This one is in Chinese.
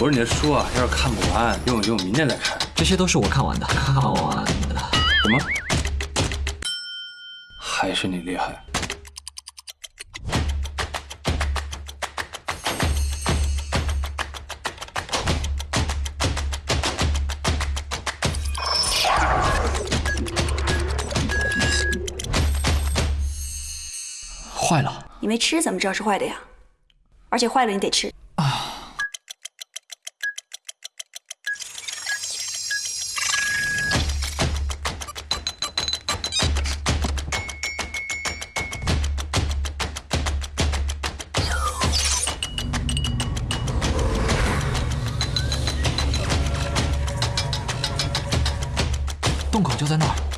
不是你的书啊，要是看不完，用一用，明天再看。这些都是我看完的，看完的。什么？还是你厉害？坏了！你没吃怎么知道是坏的呀？而且坏了你得吃。洞口就在那儿。